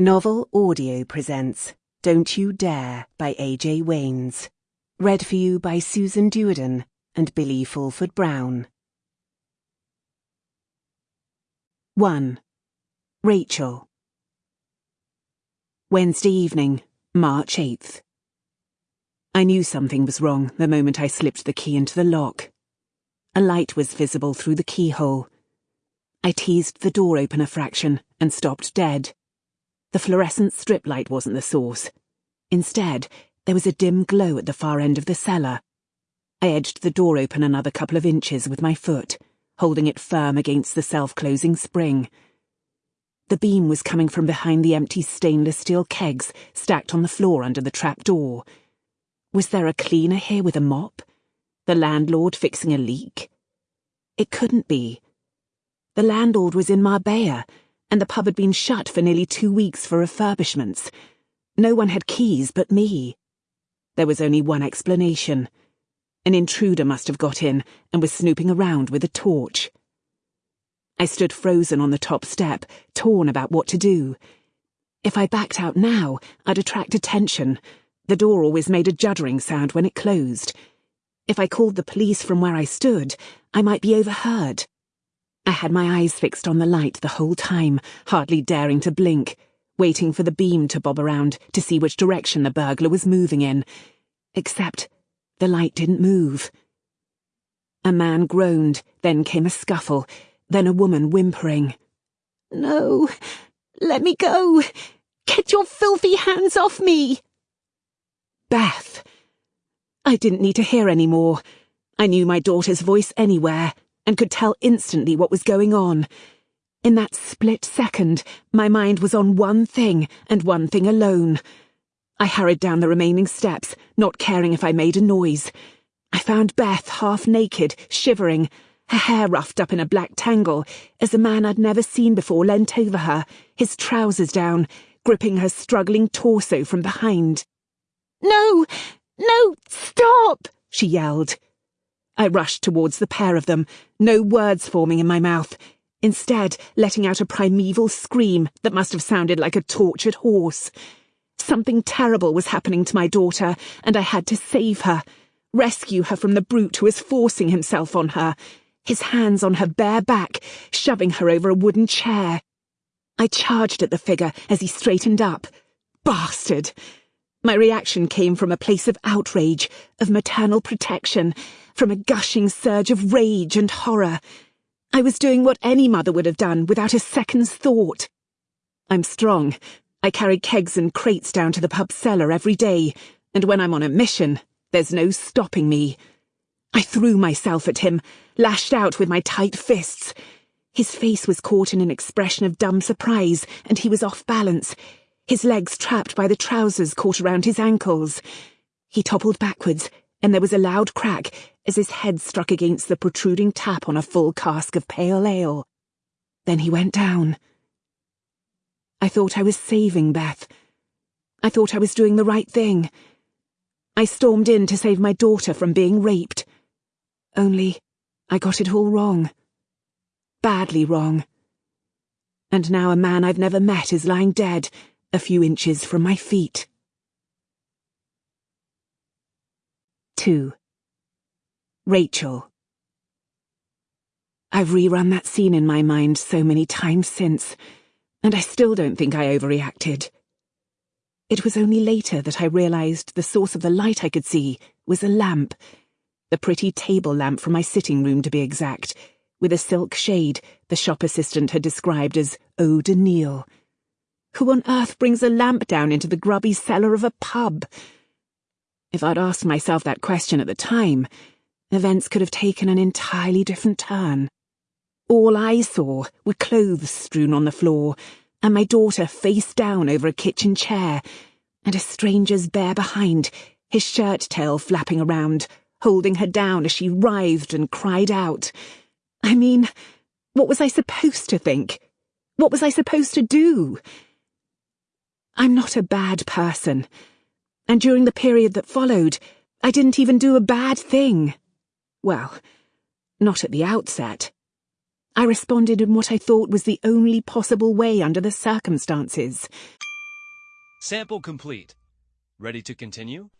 Novel Audio presents Don't You Dare by A.J. Waines. Read for you by Susan Duerden and Billy Fulford Brown. 1. Rachel. Wednesday evening, March 8th. I knew something was wrong the moment I slipped the key into the lock. A light was visible through the keyhole. I teased the door open a fraction and stopped dead. The fluorescent strip light wasn't the source. Instead, there was a dim glow at the far end of the cellar. I edged the door open another couple of inches with my foot, holding it firm against the self-closing spring. The beam was coming from behind the empty stainless steel kegs stacked on the floor under the trap door. Was there a cleaner here with a mop? The landlord fixing a leak? It couldn't be. The landlord was in Marbella, and the pub had been shut for nearly two weeks for refurbishments. No one had keys but me. There was only one explanation. An intruder must have got in and was snooping around with a torch. I stood frozen on the top step, torn about what to do. If I backed out now, I'd attract attention. The door always made a juddering sound when it closed. If I called the police from where I stood, I might be overheard. I had my eyes fixed on the light the whole time, hardly daring to blink, waiting for the beam to bob around to see which direction the burglar was moving in. Except the light didn't move. A man groaned, then came a scuffle, then a woman whimpering. No, let me go. Get your filthy hands off me. Beth. I didn't need to hear any more. I knew my daughter's voice anywhere and could tell instantly what was going on. In that split second, my mind was on one thing and one thing alone. I hurried down the remaining steps, not caring if I made a noise. I found Beth half naked, shivering, her hair roughed up in a black tangle, as a man I'd never seen before leant over her, his trousers down, gripping her struggling torso from behind. No! No! Stop! she yelled. I rushed towards the pair of them, no words forming in my mouth, instead letting out a primeval scream that must have sounded like a tortured horse. Something terrible was happening to my daughter, and I had to save her, rescue her from the brute who was forcing himself on her, his hands on her bare back, shoving her over a wooden chair. I charged at the figure as he straightened up. Bastard! My reaction came from a place of outrage, of maternal protection, from a gushing surge of rage and horror. I was doing what any mother would have done without a second's thought. I'm strong. I carry kegs and crates down to the pub cellar every day, and when I'm on a mission, there's no stopping me. I threw myself at him, lashed out with my tight fists. His face was caught in an expression of dumb surprise, and he was off balance, his legs trapped by the trousers caught around his ankles. He toppled backwards, and there was a loud crack as his head struck against the protruding tap on a full cask of pale ale. Then he went down. I thought I was saving Beth. I thought I was doing the right thing. I stormed in to save my daughter from being raped. Only, I got it all wrong. Badly wrong. And now a man I've never met is lying dead, a few inches from my feet. 2. Rachel. I've rerun that scene in my mind so many times since, and I still don't think I overreacted. It was only later that I realized the source of the light I could see was a lamp, the pretty table lamp from my sitting room to be exact, with a silk shade the shop assistant had described as eau de. Who on earth brings a lamp down into the grubby cellar of a pub? If I'd asked myself that question at the time, events could have taken an entirely different turn. All I saw were clothes strewn on the floor, and my daughter face down over a kitchen chair, and a stranger's bare behind, his shirt tail flapping around, holding her down as she writhed and cried out. I mean, what was I supposed to think? What was I supposed to do? I'm not a bad person and during the period that followed, I didn't even do a bad thing. Well, not at the outset. I responded in what I thought was the only possible way under the circumstances. Sample complete. Ready to continue?